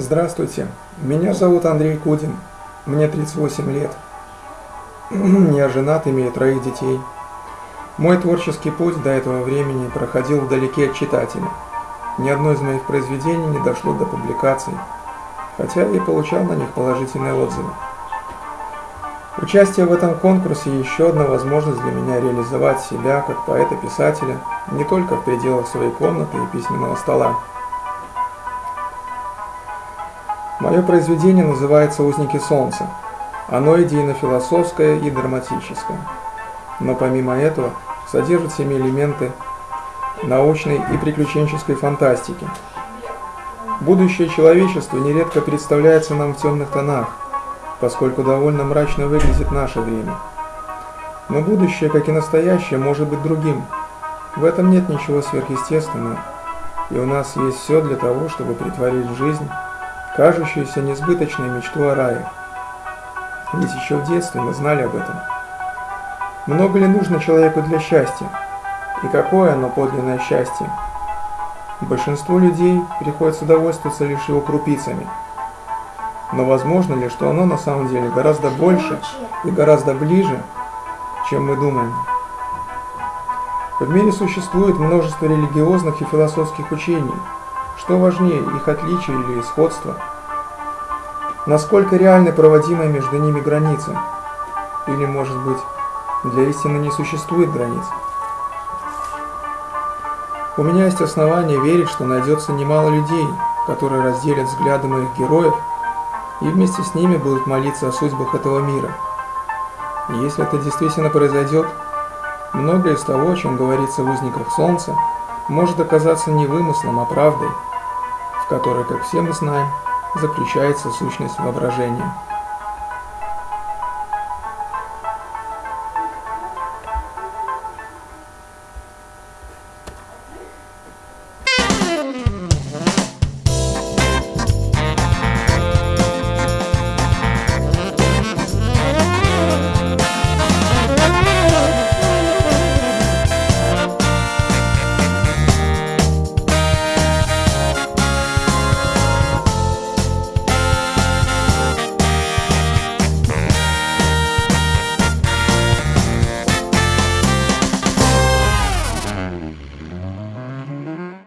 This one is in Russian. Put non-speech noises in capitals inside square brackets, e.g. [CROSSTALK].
Здравствуйте, меня зовут Андрей Кудин, мне 38 лет. [CLEARS THROAT] Я женат, имею троих детей. Мой творческий путь до этого времени проходил вдалеке от читателя. Ни одно из моих произведений не дошло до публикаций, хотя и получал на них положительные отзывы. Участие в этом конкурсе – еще одна возможность для меня реализовать себя как поэта-писателя не только в пределах своей комнаты и письменного стола. Мое произведение называется «Узники солнца». Оно идейно-философское и драматическое. Но помимо этого содержит себе элементы научной и приключенческой фантастики. Будущее человечества нередко представляется нам в темных тонах, поскольку довольно мрачно выглядит наше время. Но будущее, как и настоящее, может быть другим. В этом нет ничего сверхъестественного, и у нас есть все для того, чтобы притворить жизнь кажущуюся несбыточной мечту о рае. Ведь еще в детстве мы знали об этом. Много ли нужно человеку для счастья? И какое оно подлинное счастье? Большинству людей приходится довольствоваться лишь его крупицами. Но возможно ли, что оно на самом деле гораздо больше и гораздо ближе, чем мы думаем? В мире существует множество религиозных и философских учений – что важнее, их отличие или сходство? Насколько реальны проводимые между ними границы? Или, может быть, для истины не существует границ? У меня есть основания верить, что найдется немало людей, которые разделят взгляды моих героев и вместе с ними будут молиться о судьбах этого мира. И если это действительно произойдет, многое из того, о чем говорится в «Узниках Солнца», может оказаться не вымыслом, а правдой – в которой, как все мы знаем, заключается сущность воображения.